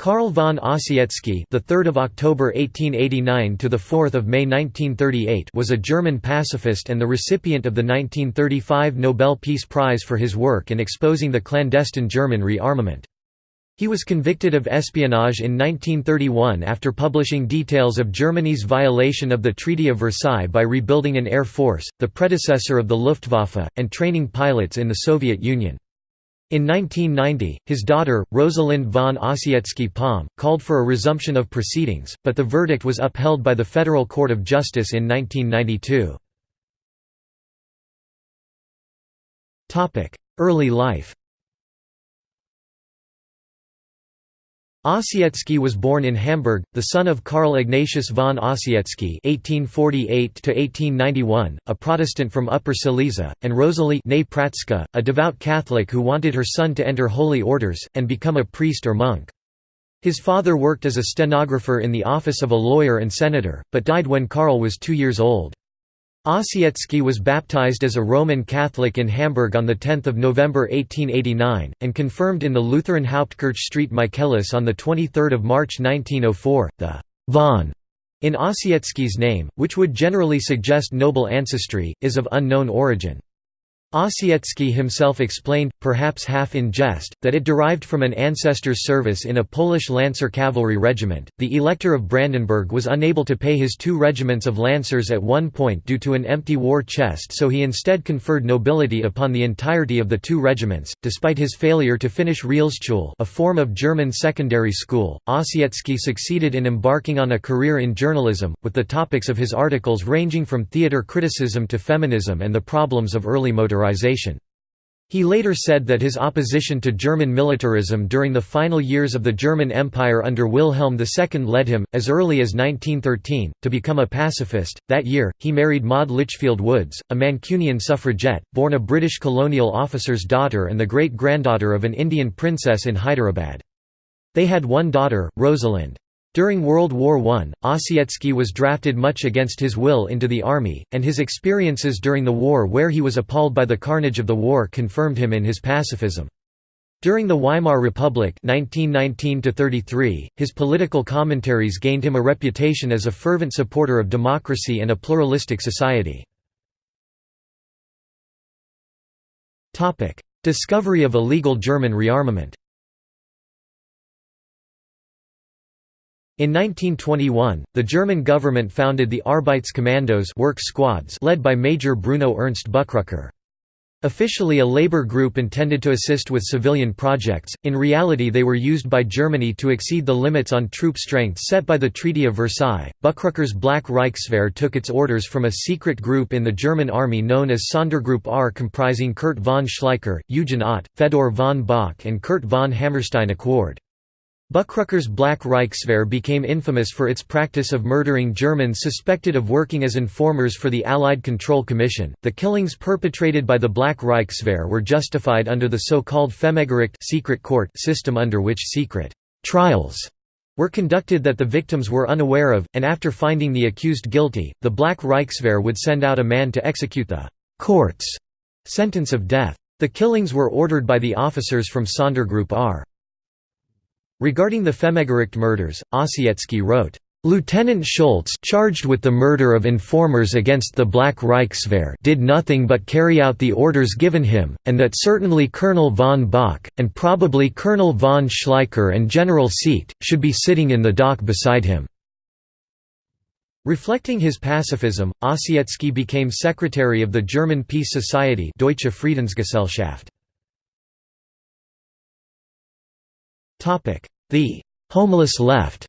Carl von Ossietzky, the 3rd of October 1889 to the 4th of May 1938, was a German pacifist and the recipient of the 1935 Nobel Peace Prize for his work in exposing the clandestine German rearmament. He was convicted of espionage in 1931 after publishing details of Germany's violation of the Treaty of Versailles by rebuilding an air force, the predecessor of the Luftwaffe, and training pilots in the Soviet Union. In 1990, his daughter, Rosalind von Ossietzky-Palm, called for a resumption of proceedings, but the verdict was upheld by the Federal Court of Justice in 1992. Early life Ossietzky was born in Hamburg, the son of Carl Ignatius von Ossietzky (1848–1891), a Protestant from Upper Silesia, and Rosalie Pratzka, a devout Catholic who wanted her son to enter holy orders and become a priest or monk. His father worked as a stenographer in the office of a lawyer and senator, but died when Carl was two years old. Ossietzky was baptized as a Roman Catholic in Hamburg on 10 November 1889, and confirmed in the Lutheran Hauptkirche Street Michaelis on 23 March 1904. The «von» in Ossietzky's name, which would generally suggest noble ancestry, is of unknown origin. Ossietzky himself explained, perhaps half in jest, that it derived from an ancestor's service in a Polish Lancer cavalry regiment. The Elector of Brandenburg was unable to pay his two regiments of Lancers at one point due to an empty war chest, so he instead conferred nobility upon the entirety of the two regiments. Despite his failure to finish Realschule, a form of German secondary school, Ossietzky succeeded in embarking on a career in journalism, with the topics of his articles ranging from theater criticism to feminism and the problems of early He later said that his opposition to German militarism during the final years of the German Empire under Wilhelm II led him, as early as 1913, to become a pacifist. That year, he married Maud Litchfield Woods, a Mancunian suffragette, born a British colonial officer's daughter and the great granddaughter of an Indian princess in Hyderabad. They had one daughter, Rosalind. During World War I, Ossietzky was drafted much against his will into the army, and his experiences during the war where he was appalled by the carnage of the war confirmed him in his pacifism. During the Weimar Republic 1919 his political commentaries gained him a reputation as a fervent supporter of democracy and a pluralistic society. Discovery of illegal German rearmament In 1921, the German government founded the Arbeitskommandos work squads led by Major Bruno Ernst Buchrucker. Officially a labor group intended to assist with civilian projects, in reality they were used by Germany to exceed the limits on troop strength set by the Treaty of Versailles. Buchrucker's Black Reichswehr took its orders from a secret group in the German army known as Sondergruppe R comprising Kurt von Schleicher, Eugen Ott, Fedor von Bock and Kurt von Hammerstein-Equord. Buchrucker's Black Reichswehr became infamous for its practice of murdering Germans suspected of working as informers for the Allied Control Commission. The killings perpetrated by the Black Reichswehr were justified under the so-called Femegericht secret court system under which secret trials were conducted that the victims were unaware of, and after finding the accused guilty, the Black Reichswehr would send out a man to execute the court's sentence of death. The killings were ordered by the officers from Sondergruppe R. Regarding the Femegericht murders, Ossietzky wrote, Lieutenant Schultz charged with the murder of informers against the Black Reichswehr did nothing but carry out the orders given him, and that certainly Colonel von Bach, and probably Colonel von Schleicher and General Seeckt, should be sitting in the dock beside him." Reflecting his pacifism, Ossietzky became secretary of the German Peace Society Deutsche Friedensgesellschaft. The «homeless left»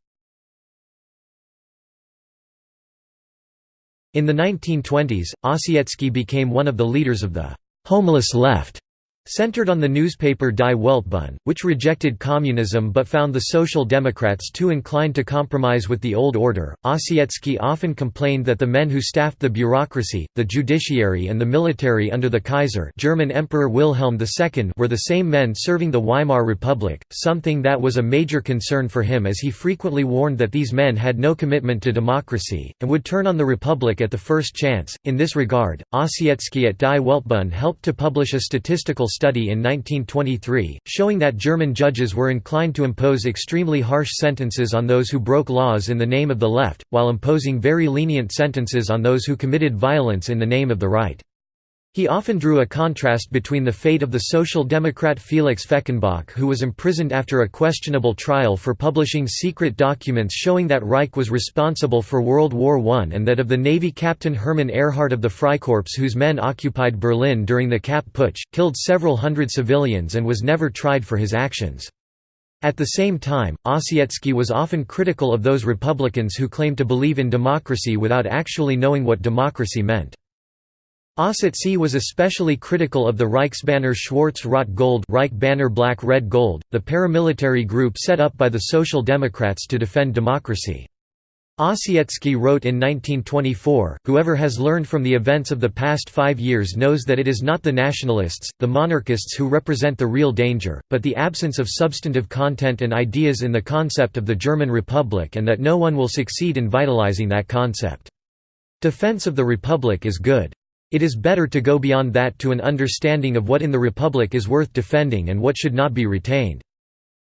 In the 1920s, Ossietzky became one of the leaders of the «homeless left» Centered on the newspaper Die Weltbühne, which rejected communism but found the Social Democrats too inclined to compromise with the old order, Ossietzky often complained that the men who staffed the bureaucracy, the judiciary and the military under the Kaiser German Emperor Wilhelm II were the same men serving the Weimar Republic, something that was a major concern for him as he frequently warned that these men had no commitment to democracy, and would turn on the Republic at the first chance. In this regard, Ossietzky at Die Weltbühne helped to publish a statistical study in 1923, showing that German judges were inclined to impose extremely harsh sentences on those who broke laws in the name of the left, while imposing very lenient sentences on those who committed violence in the name of the right. He often drew a contrast between the fate of the Social Democrat Felix Fechenbach who was imprisoned after a questionable trial for publishing secret documents showing that Reich was responsible for World War I and that of the Navy captain Hermann Ehrhardt of the Freikorps whose men occupied Berlin during the Kapp Putsch, killed several hundred civilians and was never tried for his actions. At the same time, Ossietzky was often critical of those Republicans who claimed to believe in democracy without actually knowing what democracy meant. Ossietzky was especially critical of the Reichsbanner Schwarz-Rot Gold Reich Banner Black-Red Gold, the paramilitary group set up by the Social Democrats to defend democracy. Ossietzky wrote in 1924, Whoever has learned from the events of the past five years knows that it is not the nationalists, the monarchists who represent the real danger, but the absence of substantive content and ideas in the concept of the German Republic and that no one will succeed in vitalizing that concept. Defense of the Republic is good. It is better to go beyond that to an understanding of what in the Republic is worth defending and what should not be retained.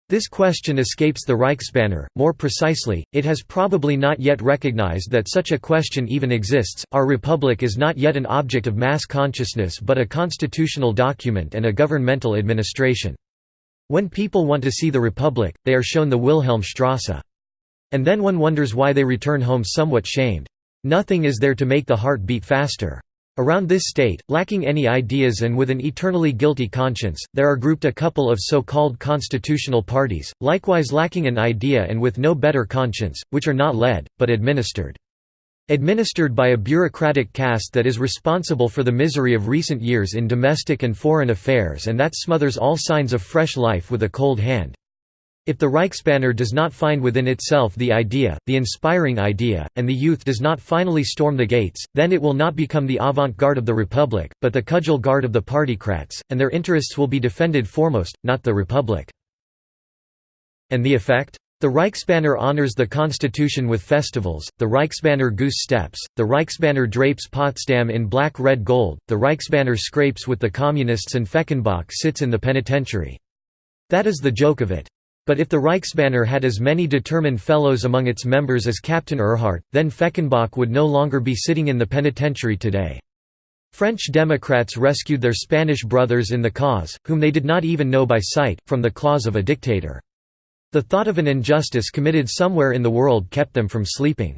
This question escapes the Reichsbanner, more precisely, it has probably not yet recognized that such a question even exists. Our republic is not yet an object of mass consciousness but a constitutional document and a governmental administration. When people want to see the republic, they are shown the Wilhelmstrasse. And then one wonders why they return home somewhat shamed. Nothing is there to make the heart beat faster. Around this state, lacking any ideas and with an eternally guilty conscience, there are grouped a couple of so-called constitutional parties, likewise lacking an idea and with no better conscience, which are not led, but administered. Administered by a bureaucratic caste that is responsible for the misery of recent years in domestic and foreign affairs and that smothers all signs of fresh life with a cold hand. If the Reichsbanner does not find within itself the idea, the inspiring idea, and the youth does not finally storm the gates, then it will not become the avant-garde of the Republic, but the cudgel guard of the partycrats, and their interests will be defended foremost, not the Republic. And the effect? The Reichsbanner honors the Constitution with festivals, the Reichsbanner goose steps, the Reichsbanner drapes Potsdam in black-red gold, the Reichsbanner scrapes with the Communists and Fechenbach sits in the penitentiary. That is the joke of it. But if the Reichsbanner had as many determined fellows among its members as Captain Ehrhardt, then Fechenbach would no longer be sitting in the penitentiary today. French Democrats rescued their Spanish brothers in the cause, whom they did not even know by sight, from the claws of a dictator. The thought of an injustice committed somewhere in the world kept them from sleeping.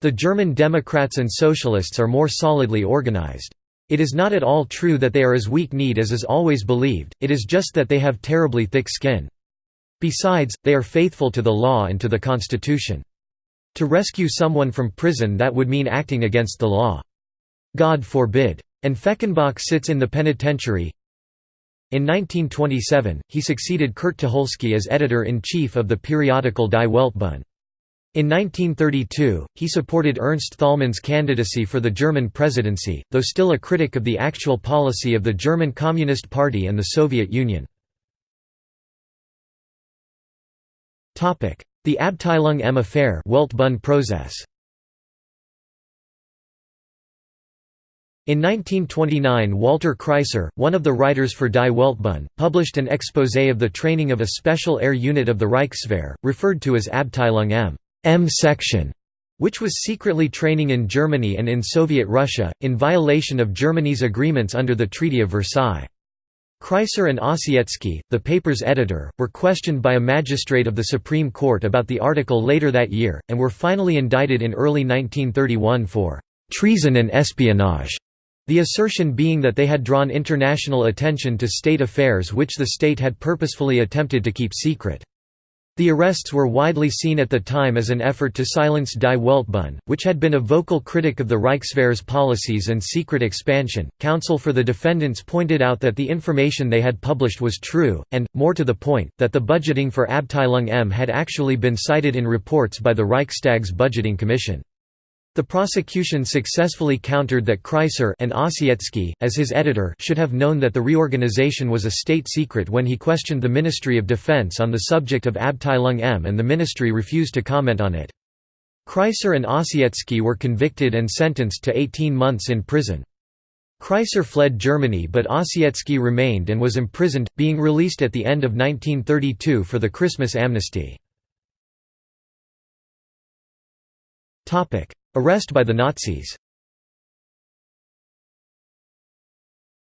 The German Democrats and Socialists are more solidly organized. It is not at all true that they are as weak-kneed as is always believed, it is just that they have terribly thick skin. Besides, they are faithful to the law and to the Constitution. To rescue someone from prison that would mean acting against the law. God forbid. And Fechenbach sits in the penitentiary. In 1927, he succeeded Kurt Tucholsky as editor-in-chief of the periodical Die Weltbühne. In 1932, he supported Ernst Thälmann's candidacy for the German presidency, though still a critic of the actual policy of the German Communist Party and the Soviet Union. The Abteilung M affair process. In 1929 Walter Kreiser, one of the writers for Die Weltbühne, published an exposé of the training of a special air unit of the Reichswehr, referred to as Abteilung M, M section, which was secretly training in Germany and in Soviet Russia, in violation of Germany's agreements under the Treaty of Versailles. Kreiser and Ossietzky, the paper's editor, were questioned by a magistrate of the Supreme Court about the article later that year, and were finally indicted in early 1931 for «treason and espionage», the assertion being that they had drawn international attention to state affairs which the state had purposefully attempted to keep secret. The arrests were widely seen at the time as an effort to silence Die Weltbühne, which had been a vocal critic of the Reichswehr's policies and secret expansion. Counsel for the defendants pointed out that the information they had published was true, and, more to the point, that the budgeting for Abteilung M had actually been cited in reports by the Reichstag's budgeting commission. The prosecution successfully countered that Kreiser and Ossietzky, as his editor, should have known that the reorganization was a state secret when he questioned the Ministry of Defense on the subject of Abteilung M and the ministry refused to comment on it. Kreiser and Ossietzky were convicted and sentenced to 18 months in prison. Kreisler fled Germany but Ossietzky remained and was imprisoned, being released at the end of 1932 for the Christmas amnesty. Arrest by the Nazis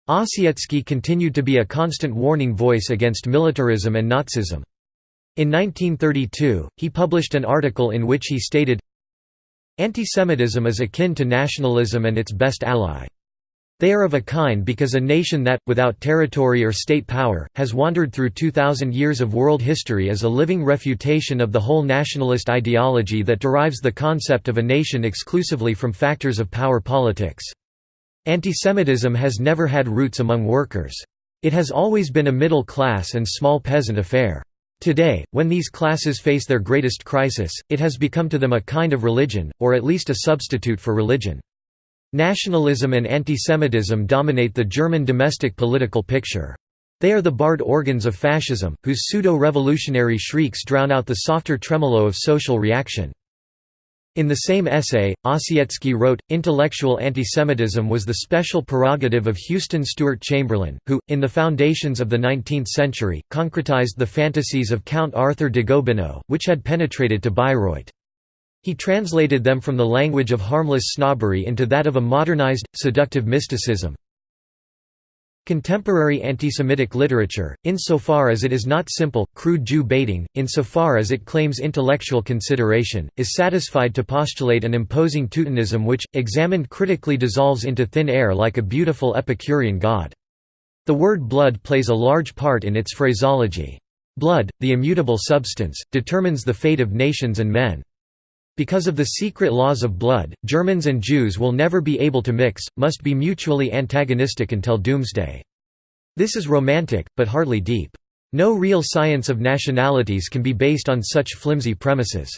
Ossietzky continued to be a constant warning voice against militarism and Nazism. In 1932, he published an article in which he stated, Antisemitism is akin to nationalism and its best ally. They are of a kind because a nation that, without territory or state power, has wandered through 2,000 years of world history is a living refutation of the whole nationalist ideology that derives the concept of a nation exclusively from factors of power politics. Antisemitism has never had roots among workers. It has always been a middle class and small peasant affair. Today, when these classes face their greatest crisis, it has become to them a kind of religion, or at least a substitute for religion. Nationalism and antisemitism dominate the German domestic political picture. They are the barred organs of fascism, whose pseudo-revolutionary shrieks drown out the softer tremolo of social reaction. In the same essay, Ossietzky wrote, Intellectual antisemitism was the special prerogative of Houston Stewart Chamberlain, who, in the foundations of the 19th century, concretized the fantasies of Count Arthur de Gobineau, which had penetrated to Bayreuth. He translated them from the language of harmless snobbery into that of a modernized, seductive mysticism. Contemporary antisemitic literature, insofar as it is not simple, crude Jew baiting, insofar as it claims intellectual consideration, is satisfied to postulate an imposing Teutonism which, examined critically dissolves into thin air like a beautiful Epicurean god. The word blood plays a large part in its phraseology. Blood, the immutable substance, determines the fate of nations and men. Because of the secret laws of blood, Germans and Jews will never be able to mix, must be mutually antagonistic until doomsday. This is romantic, but hardly deep. No real science of nationalities can be based on such flimsy premises.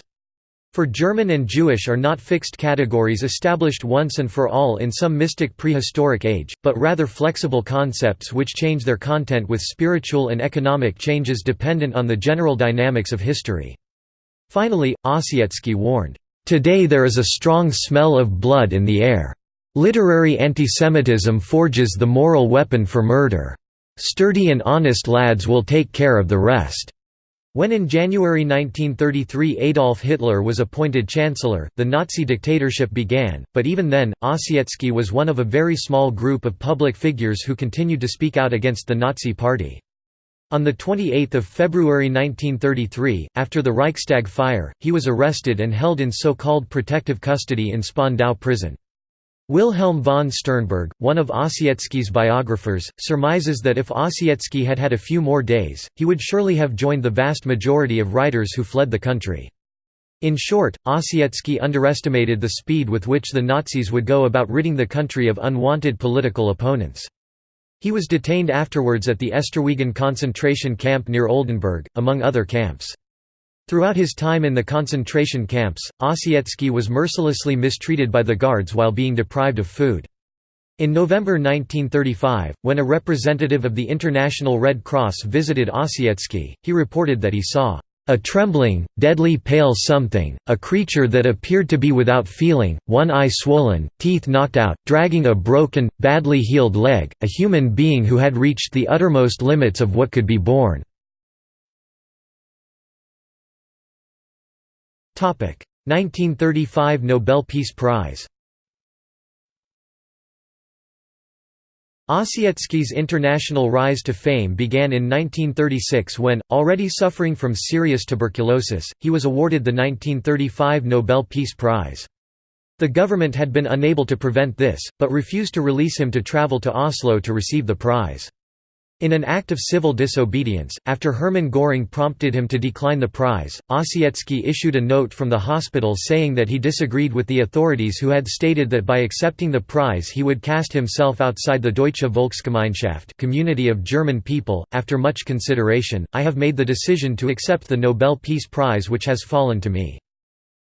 For German and Jewish are not fixed categories established once and for all in some mystic prehistoric age, but rather flexible concepts which change their content with spiritual and economic changes dependent on the general dynamics of history. Finally, Ossietzky warned, "...today there is a strong smell of blood in the air. Literary antisemitism forges the moral weapon for murder. Sturdy and honest lads will take care of the rest." When in January 1933 Adolf Hitler was appointed Chancellor, the Nazi dictatorship began, but even then, Ossietzky was one of a very small group of public figures who continued to speak out against the Nazi Party. On 28 February 1933, after the Reichstag fire, he was arrested and held in so-called protective custody in Spandau prison. Wilhelm von Sternburg, one of Ossietzky's biographers, surmises that if Ossietzky had had a few more days, he would surely have joined the vast majority of writers who fled the country. In short, Ossietzky underestimated the speed with which the Nazis would go about ridding the country of unwanted political opponents. He was detained afterwards at the Esterwegen concentration camp near Oldenburg, among other camps. Throughout his time in the concentration camps, Ossietzky was mercilessly mistreated by the guards while being deprived of food. In November 1935, when a representative of the International Red Cross visited Ossietzky, he reported that he saw a trembling, deadly pale something, a creature that appeared to be without feeling, one eye swollen, teeth knocked out, dragging a broken, badly healed leg, a human being who had reached the uttermost limits of what could be borne. 1935 Nobel Peace Prize Ossietzky's international rise to fame began in 1936 when, already suffering from serious tuberculosis, he was awarded the 1935 Nobel Peace Prize. The government had been unable to prevent this, but refused to release him to travel to Oslo to receive the prize. In an act of civil disobedience, after Hermann Göring prompted him to decline the prize, Ossietzky issued a note from the hospital saying that he disagreed with the authorities who had stated that by accepting the prize he would cast himself outside the Deutsche Volksgemeinschaft community of German people. After much consideration, I have made the decision to accept the Nobel Peace Prize which has fallen to me.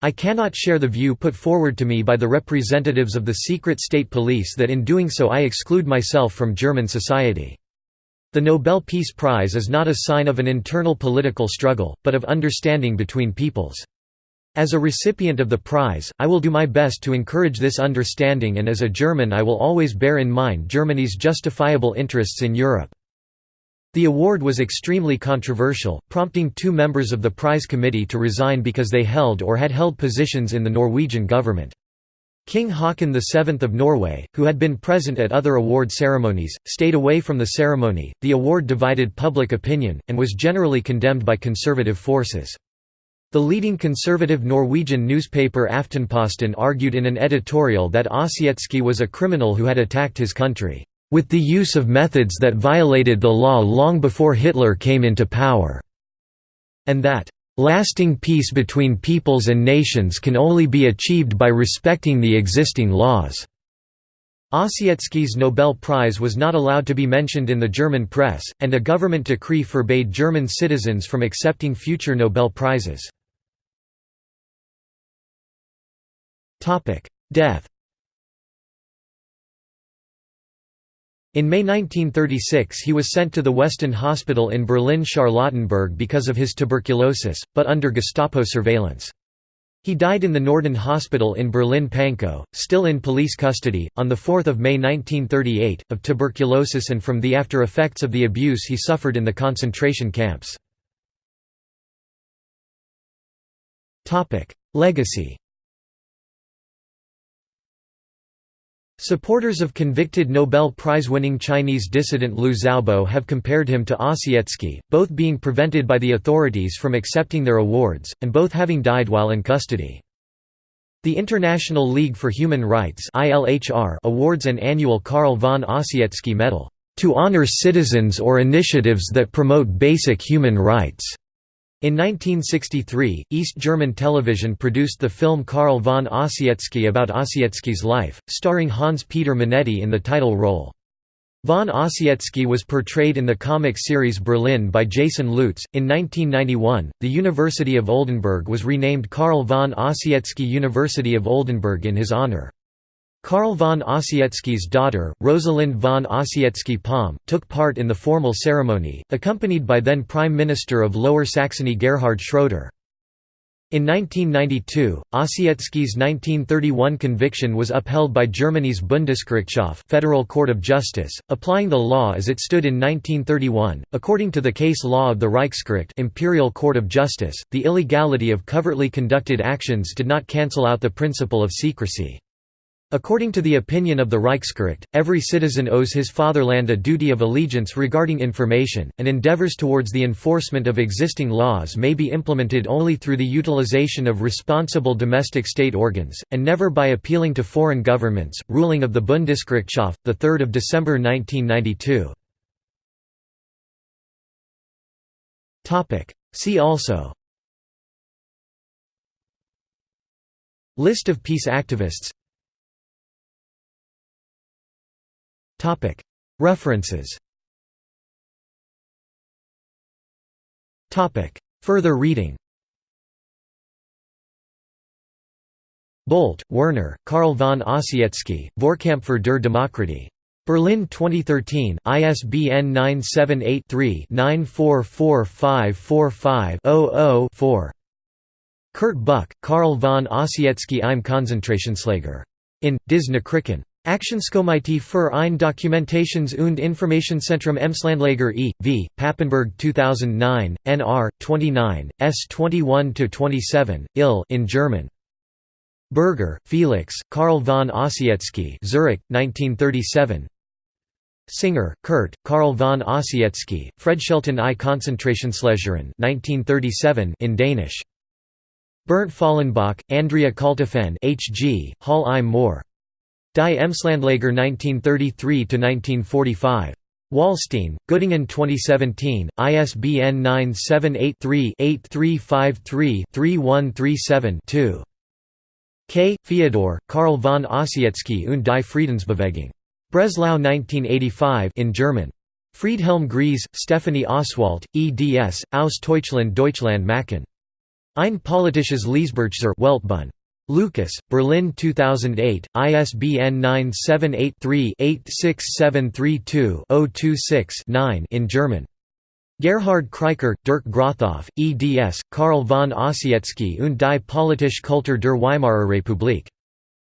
I cannot share the view put forward to me by the representatives of the secret state police that in doing so I exclude myself from German society. The Nobel Peace Prize is not a sign of an internal political struggle, but of understanding between peoples. As a recipient of the prize, I will do my best to encourage this understanding and as a German I will always bear in mind Germany's justifiable interests in Europe." The award was extremely controversial, prompting two members of the prize committee to resign because they held or had held positions in the Norwegian government. King Haakon VII of Norway, who had been present at other award ceremonies, stayed away from the ceremony. The award divided public opinion, and was generally condemned by conservative forces. The leading conservative Norwegian newspaper Aftenposten argued in an editorial that Ossietzky was a criminal who had attacked his country, "...with the use of methods that violated the law long before Hitler came into power", and that, "...lasting peace between peoples and nations can only be achieved by respecting the existing laws." Ossietzky's Nobel Prize was not allowed to be mentioned in the German press, and a government decree forbade German citizens from accepting future Nobel Prizes. Death In May 1936 he was sent to the Westend Hospital in Berlin-Charlottenburg because of his tuberculosis, but under Gestapo surveillance. He died in the Nordend Hospital in Berlin-Pankow, still in police custody, on 4 May 1938, of tuberculosis and from the after effects of the abuse he suffered in the concentration camps. Legacy Supporters of convicted Nobel Prize-winning Chinese dissident Liu Xiaobo have compared him to ah Ossietzky, both being prevented by the authorities from accepting their awards, and both having died while in custody. The International League for Human Rights awards an annual Carl von ah Ossietzky Medal, "...to honor citizens or initiatives that promote basic human rights." In 1963, East German television produced the film Carl von Ossietzky about Ossietzky's life, starring Hans-Peter Minetti in the title role. Von Ossietzky was portrayed in the comic series Berlin by Jason Lutes. In 1991, the University of Oldenburg was renamed Carl von Ossietzky University of Oldenburg in his honor. Carl von Ossietzky's daughter, Rosalind von Ossietzky-Palm, took part in the formal ceremony, accompanied by then Prime Minister of Lower Saxony Gerhard Schroeder. In 1992, Ossietzky's 1931 conviction was upheld by Germany's Bundesgerichtshof Federal Court of Justice, applying the law as it stood in 1931. According to the case law of the Reichsgericht Imperial Court of Justice, the illegality of covertly conducted actions did not cancel out the principle of secrecy. According to the opinion of the Reichsgericht, every citizen owes his fatherland a duty of allegiance regarding information, and endeavors towards the enforcement of existing laws may be implemented only through the utilization of responsible domestic state organs, and never by appealing to foreign governments. Ruling of the Bundesgerichtshof, 3 December 1992. See also List of peace activists References Further reading Bolt, Werner, Carl von Ossietzky, Vorkämpfer der Demokratie. Berlin 2013, ISBN 978-3-944545-00-4. Kurt Buck, Carl von Ossietzky im Konzentrationslager. In, Dis Nachrichten. Aktionskomite für ein Dokumentations- und Informationszentrum Emslandlager e.V., Papenburg 2009, nr. 29, s 21–27, ill in German. Berger, Felix, Carl von Ossietzky Zurich, 1937 Singer, Kurt, Carl von Ossietzky, Fredschelten i Konzentrationslageren 1937 in Danish. Bernd Faulenbach, Andrea Kaltofen H.G., Hall im Moor. Die Emslandlager 1933–1945. Wallstein, Göttingen 2017, ISBN 978-3-8353-3137-2. K. Fyodor, Carl von Ossietzky und die Friedensbewegung. Breslau 1985 in German. Friedhelm Gries, Stephanie Oswald, eds, Aus Deutschland Deutschland Machen. Ein politisches Liesbergser Weltbund. Lucas, Berlin 2008, ISBN 978-3-86732-026-9 in German. Gerhard Kraiker, Dirk Grothoff, eds, Carl von Ossietzky und die politische Kultur der Weimarer Republik.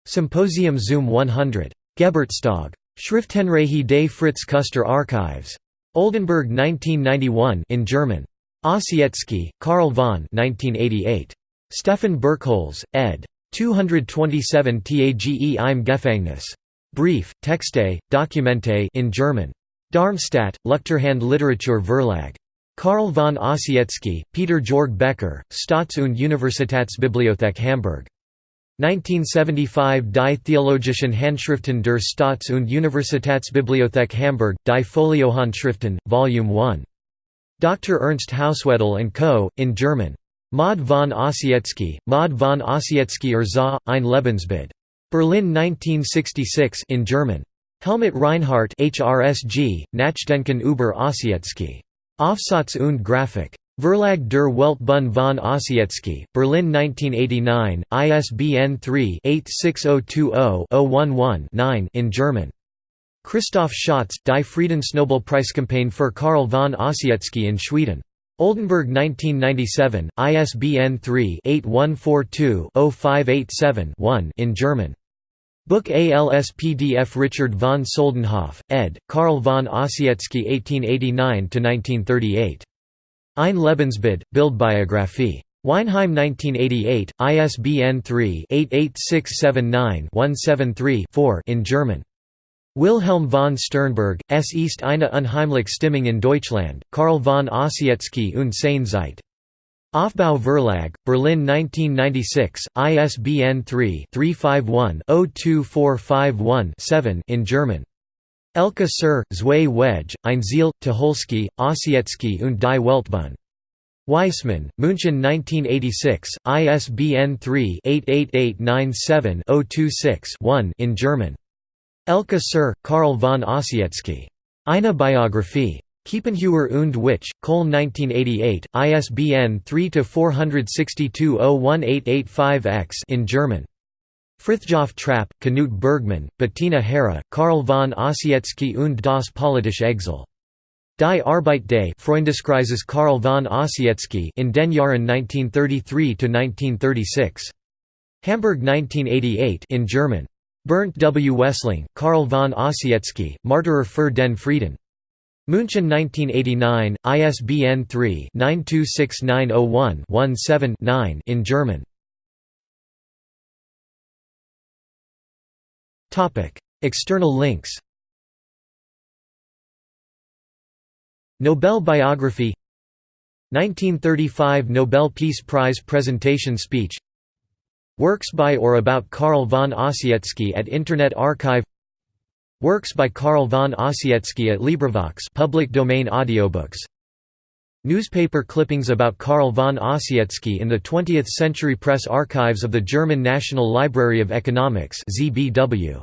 Symposium Zum 100. Geburtstag. Schriftenreihe des Fritz Kuster Archives. Oldenburg 1991 in German. Ossietzky, Karl von 1988. Stefan Birkholz, ed. 227 Tage im Gefängnis. Brief, Texte, Dokumente in German. Darmstadt, Luchterhand Literatur Verlag. Carl von Ossietzky, Peter Georg Becker, Staats- und Universitätsbibliothek Hamburg. 1975 Die Theologischen Handschriften der Staats- und Universitätsbibliothek Hamburg, Die Foliohandschriften, Volume 1. Dr. Ernst Hauswedel and Co., in German. Maud von Ossietzky, Maud von Ossietzky or za, ein Lebensbild. Berlin 1966 in German. Helmut Reinhardt HRSG, Nachdenken über Ossietzky. Aufsatz und Grafik. Verlag der Weltbühne von Ossietzky, Berlin 1989, ISBN 3-86020-011-9 in German. Christoph Schatz, Die Friedensnobelpreiskampagne für Carl von Ossietzky in Schweden. Oldenburg 1997, ISBN 3-8142-0587-1 in German. Book ALSPDF Richard von Soldenhoff, ed., Carl von Ossietzky 1889–1938. Ein Lebensbild, Bildbiographie. Weinheim 1988, ISBN 3-88679-173-4 in German. Wilhelm von Sternburg, S. ist eine unheimliche Stimmung in Deutschland, Carl von Ossietzky und seine Zeit. Aufbau Verlag, Berlin 1996, ISBN 3-351-02451-7 in German. Elke Sir, Zwei Wedge, Ein Ziel, Tucholsky, Ossietzky und die Weltbühne. Weissmann, München 1986, ISBN 3-88897-026-1 in German. Elke Sir, Carl von Ossietzky. Eine Biographie. Kiepenheuer und Witsch, Köln 1988, ISBN 3-462-01885-X in German. Frithjof Trapp, Knut Bergmann, Bettina Hera, Carl von Ossietzky und das politische Exil. Die Arbeit des Freundeskreises Carl von Ossietzky in den Jahren 1933–1936. Hamburg 1988 in German. Bernd W. Wessling, Carl von Ossietzky, Martyrer für den Frieden. München 1989, ISBN 3-926901-17-9 in German. External links Nobel biography 1935 Nobel Peace Prize presentation speech Works by or about Carl von Ossietzky at Internet Archive. Works by Carl von Ossietzky at LibriVox public domain audiobooks. Newspaper clippings about Carl von Ossietzky in the 20th Century Press Archives of the German National Library of Economics ZBW